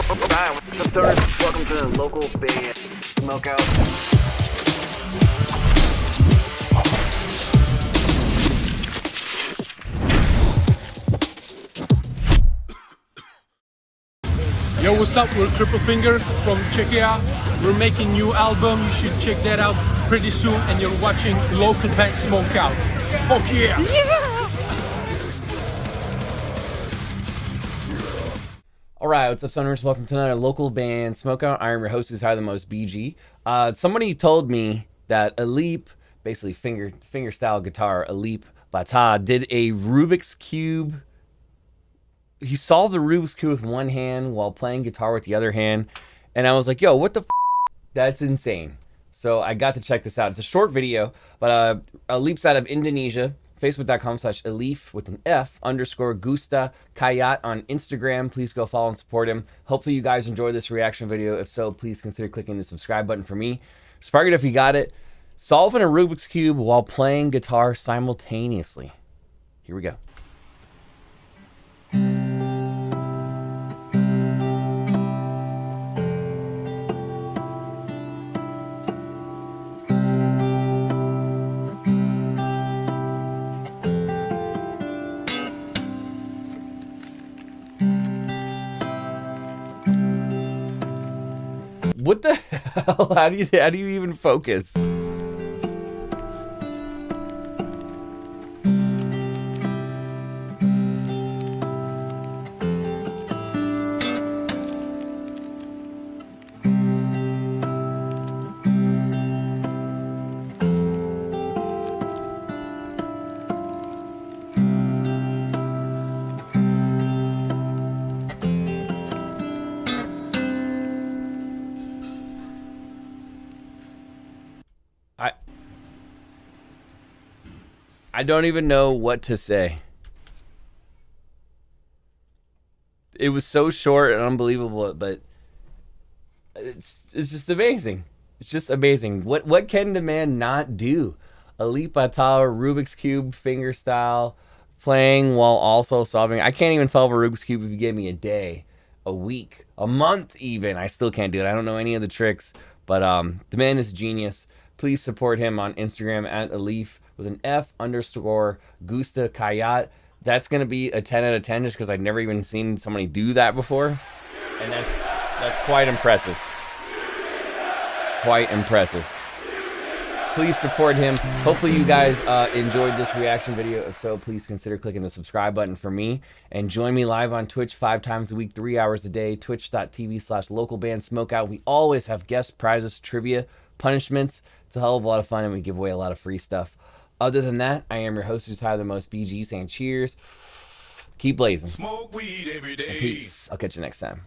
What's up, stoners? Welcome to the local Band Smokeout. Yo, what's up? We're Cripple Fingers from Czechia. We're making new album. You should check that out pretty soon. And you're watching local band Smokeout. Fuck yeah! yeah! All right, what's up, Suners? Welcome to another local band Smokeout. I am your host, who's higher than most, BG. Uh, somebody told me that Alip, basically finger finger style guitar, Alip Ba Ta, did a Rubik's cube. He solved the Rubik's cube with one hand while playing guitar with the other hand, and I was like, "Yo, what the? F-? That's insane!" So I got to check this out. It's a short video, but uh, Alip's out of Indonesia facebook.com slash Alif with an F underscore Gusta Kayat on Instagram. Please go follow and support him. Hopefully you guys enjoyed this reaction video. If so, please consider clicking the subscribe button for me. Spark it if you got it. Solving a Rubik's Cube while playing guitar simultaneously. Here we go. What the hell? How do you how do you even focus? I don't even know what to say. It was so short and unbelievable, but it's it's just amazing. It's just amazing. What what can the man not do? Alip Ba Ta, Rubik's Cube finger style, playing while also solving. I can't even solve a Rubik's Cube if you give me a day, a week, a month even. I still can't do it. I don't know any of the tricks, but um the man is genius. Please support him on Instagram at Alif with an F underscore Gusta Kayat. That's gonna be a 10 out of 10 just because I've never even seen somebody do that before. And that's that's quite impressive. Quite impressive. Please support him. Hopefully you guys uh, enjoyed this reaction video. If so, please consider clicking the subscribe button for me. And join me live on Twitch five times a week, three hours a day. Twitch.tv slash local band smokeout. We always have guest prizes, trivia, punishments. It's a hell of a lot of fun and we give away a lot of free stuff. Other than that, I am your host who's higher than most BG saying cheers. Keep blazing. Smoke weed every day. And Peace. I'll catch you next time.